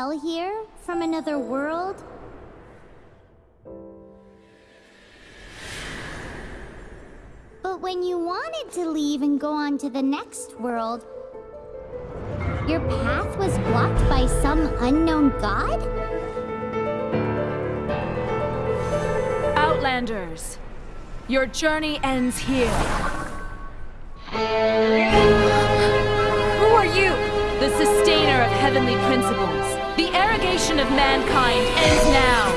fell here from another world? But when you wanted to leave and go on to the next world, your path was blocked by some unknown god? Outlanders, your journey ends here. Who are you? The sustainer of heavenly principles. Of mankind ends now.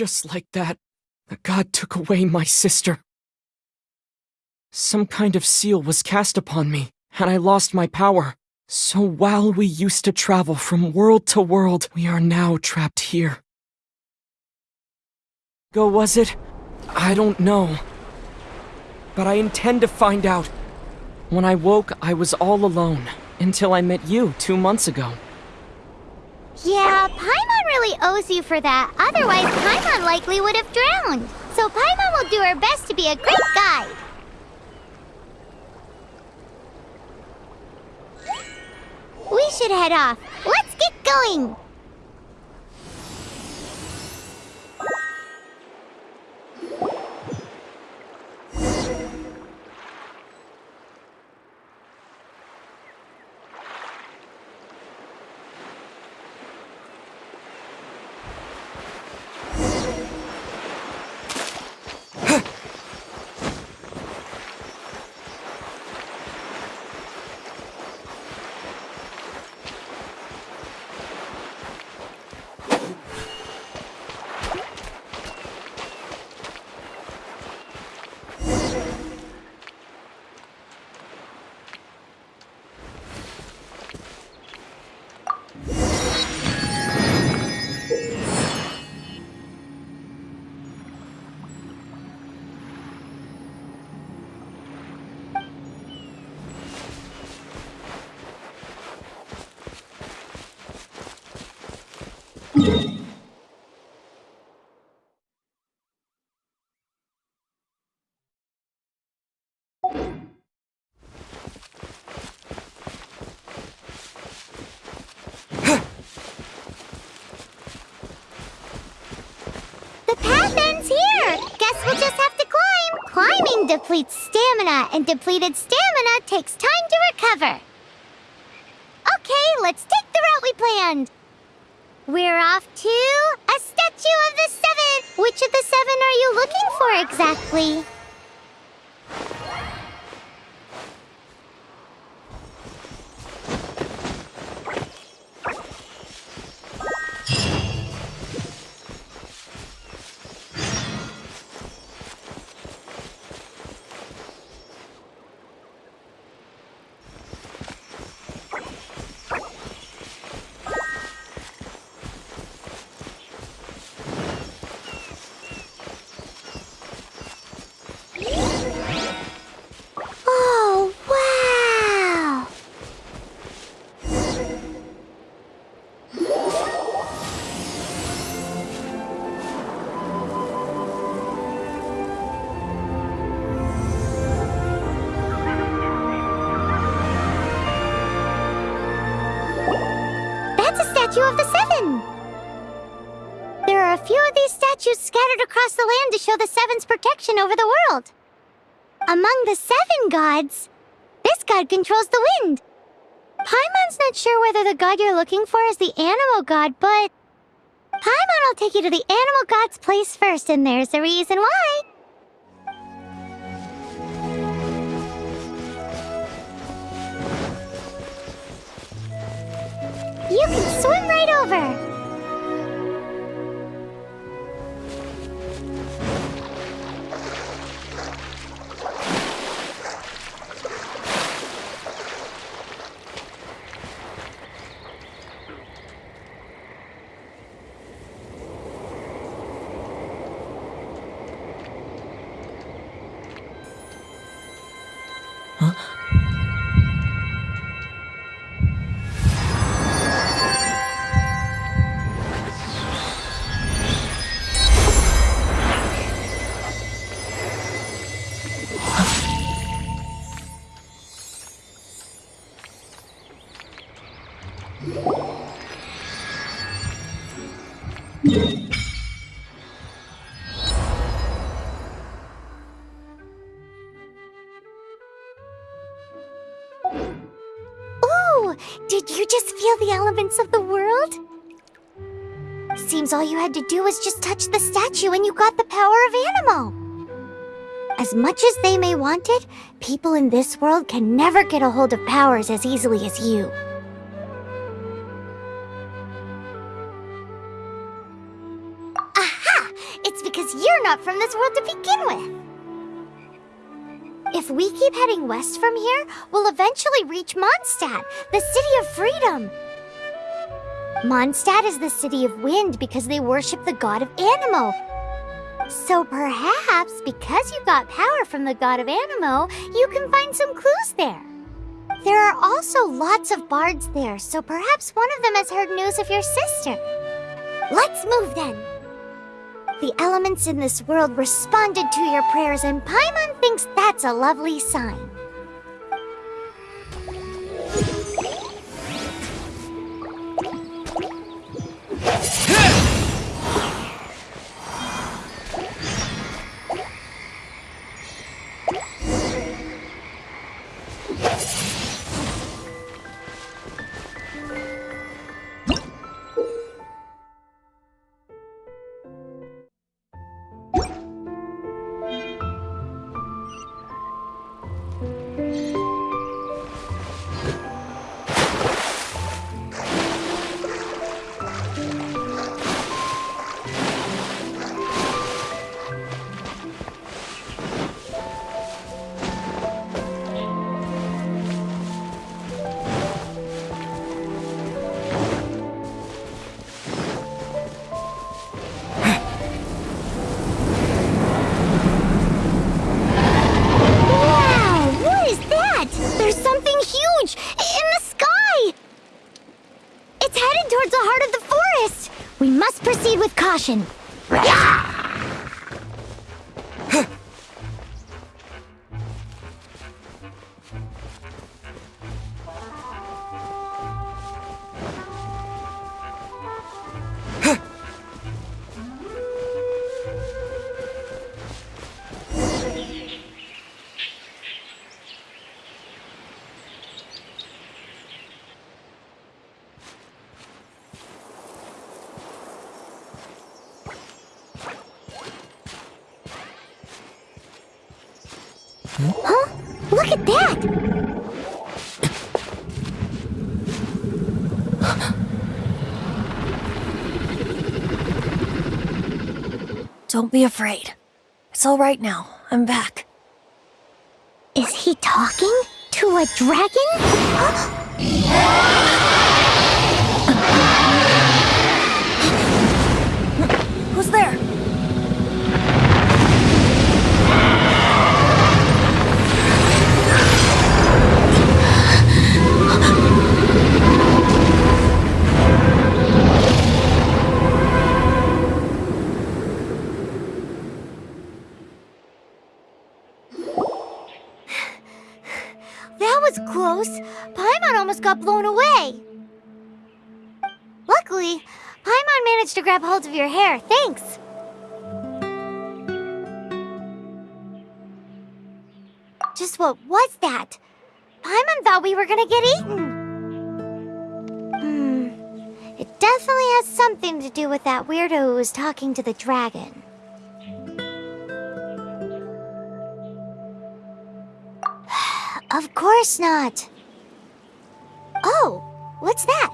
Just like that, god took away my sister. Some kind of seal was cast upon me, and I lost my power. So while we used to travel from world to world, we are now trapped here. Go was it? I don't know. But I intend to find out. When I woke, I was all alone, until I met you two months ago. Yeah, Paimon really owes you for that. Otherwise, Paimon likely would have drowned. So Paimon will do her best to be a great guide. We should head off. Let's get going. Depletes stamina, and depleted stamina takes time to recover. Okay, let's take the route we planned. We're off to a statue of the seven. Which of the seven are you looking for exactly? Statue of the Seven. There are a few of these statues scattered across the land to show the Seven's protection over the world. Among the Seven Gods, this god controls the wind. Paimon's not sure whether the god you're looking for is the Anemo god, but... Paimon will take you to the Anemo god's place first, and there's a reason why. You can swim right over. Did you just feel the elements of the world? Seems all you had to do was just touch the statue and you got the power of Anemo. As much as they may want it, people in this world can never get a hold of powers as easily as you. Aha! It's because you're not from this world to begin with. If we keep heading west from here, we'll eventually reach Mondstadt, the city of freedom. Mondstadt is the city of wind because they worship the god of Anemo. So perhaps, because you got power from the god of Anemo, you can find some clues there. There are also lots of bards there, so perhaps one of them has heard news of your sister. Let's move then. The elements in this world responded to your prayers, and Paimon thinks that's a lovely sign. Towards the heart of the forest! We must proceed with caution. Huh? Don't be afraid. It's all right now. I'm back. Is he talking to a dragon? That was close. Paimon almost got blown away. Luckily, Paimon managed to grab hold of your hair. Thanks. Just what was that? Paimon thought we were gonna get eaten. Hmm. It definitely has something to do with that weirdo who was talking to the dragon. Of course not. Oh, what's that?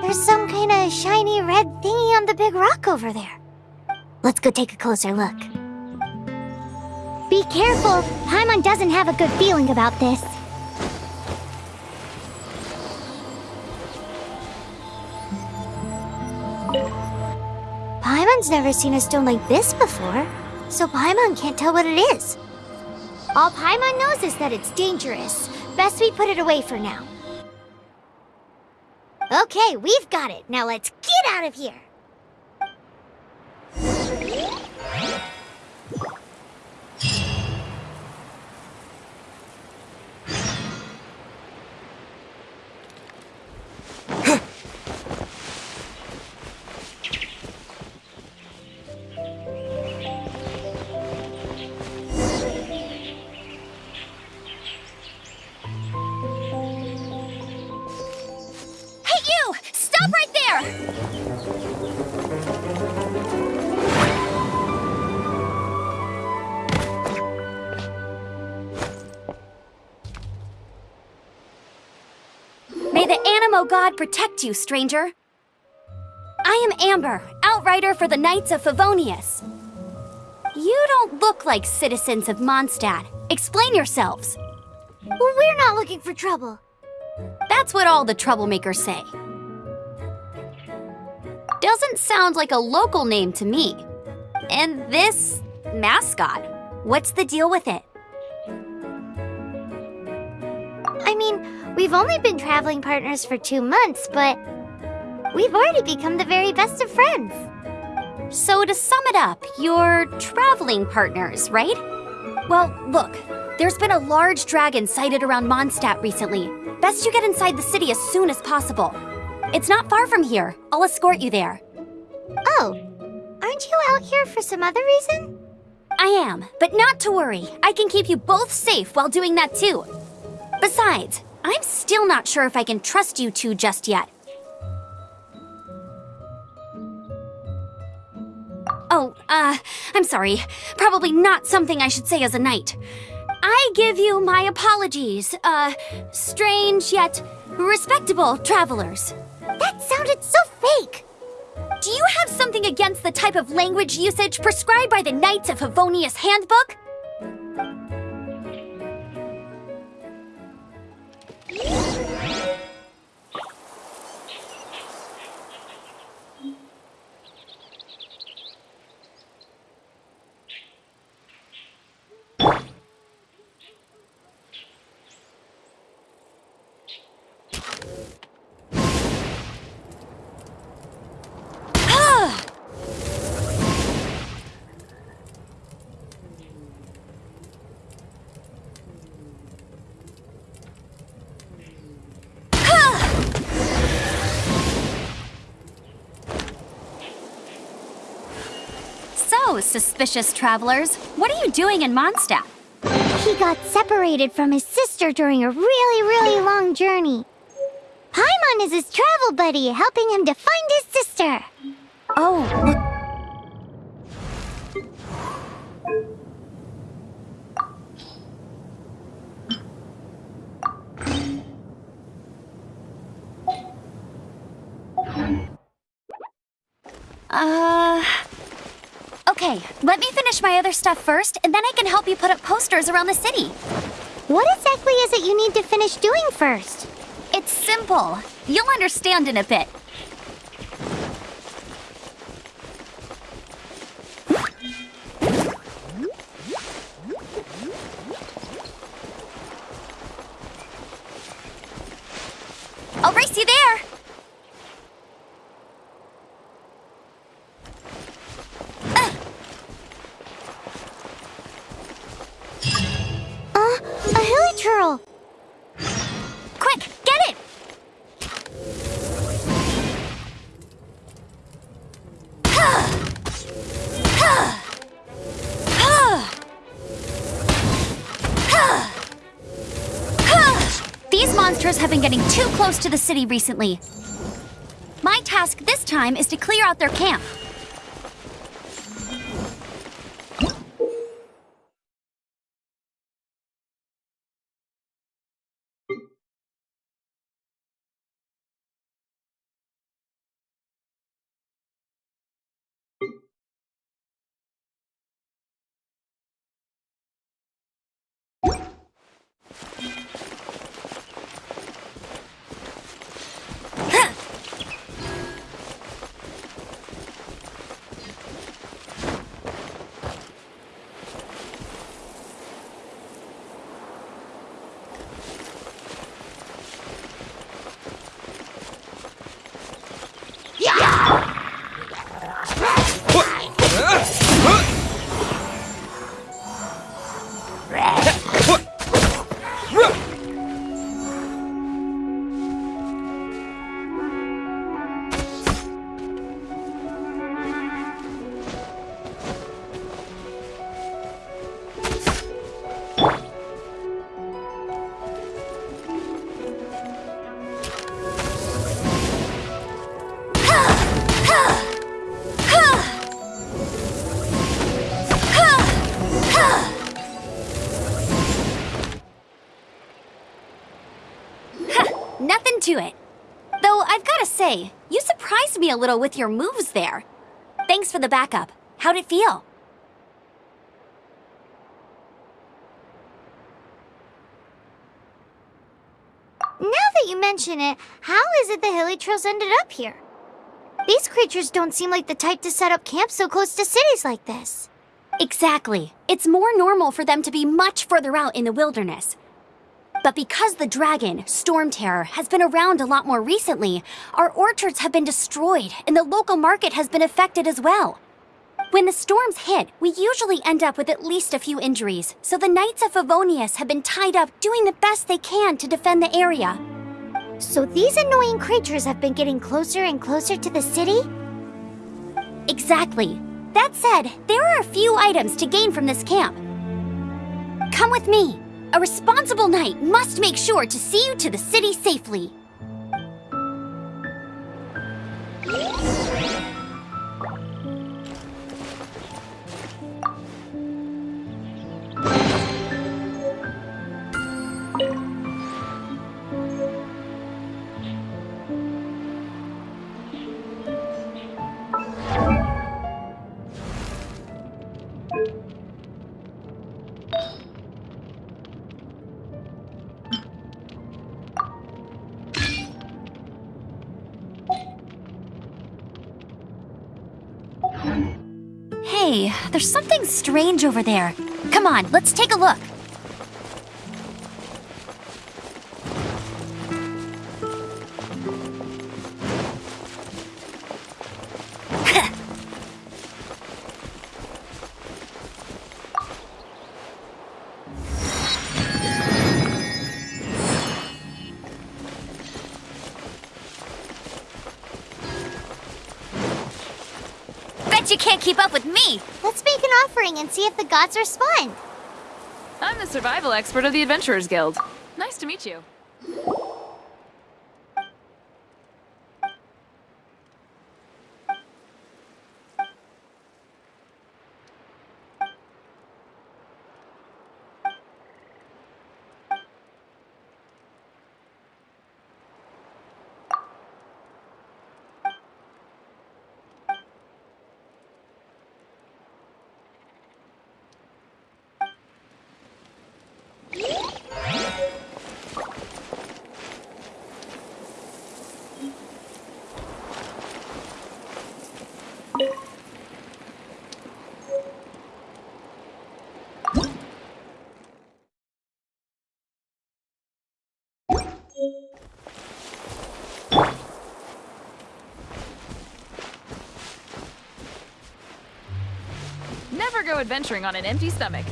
There's some kind of shiny red thingy on the big rock over there. Let's go take a closer look. Be careful! Paimon doesn't have a good feeling about this. Paimon's never seen a stone like this before, so Paimon can't tell what it is. All Paimon knows is that it's dangerous. Best we put it away for now. Okay, we've got it. Now let's get out of here. The God protect you, stranger. I am Amber, outrider for the Knights of Favonius. You don't look like citizens of Mondstadt. Explain yourselves. Well, we're not looking for trouble. That's what all the troublemakers say. Doesn't sound like a local name to me. And this mascot, what's the deal with it? We've only been traveling partners for two months, but we've already become the very best of friends. So, to sum it up, you're traveling partners, right? Well, look, there's been a large dragon sighted around Mondstadt recently. Best you get inside the city as soon as possible. It's not far from here. I'll escort you there. Oh, aren't you out here for some other reason? I am, but not to worry. I can keep you both safe while doing that too. Besides, I'm still not sure if I can trust you two just yet. Oh, uh, I'm sorry. Probably not something I should say as a knight. I give you my apologies, uh, strange yet respectable travelers. That sounded so fake. Do you have something against the type of language usage prescribed by the Knights of Favonius Handbook? Suspicious travelers, what are you doing in Mondstadt? He got separated from his sister during a really, really long journey. Paimon is his travel buddy, helping him to find his sister. Oh, look. Uh. Okay, let me finish my other stuff first, and then I can help you put up posters around the city. What exactly is it you need to finish doing first? It's simple. You'll understand in a bit. Close to the city recently. My task this time is to clear out their camp. Me a little with your moves there. Thanks for the backup. How'd it feel? Now that you mention it, how is it the Hilichurls ended up here? These creatures don't seem like the type to set up camp so close to cities like this. Exactly. It's more normal for them to be much further out in the wilderness. But because the dragon, Storm Terror, has been around a lot more recently, our orchards have been destroyed and the local market has been affected as well. When the storms hit, we usually end up with at least a few injuries, so the Knights of Favonius have been tied up doing the best they can to defend the area. So these annoying creatures have been getting closer and closer to the city? Exactly. That said, there are a few items to gain from this camp. Come with me. A responsible knight must make sure to see you to the city safely. Strange over there. Come on, let's take a look. Bet you can't keep up with me. Let's make an offering and see if the gods respond. I'm the survival expert of the Adventurers Guild. Nice to meet you. Never go adventuring on an empty stomach.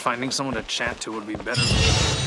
Finding someone to chat to would be better.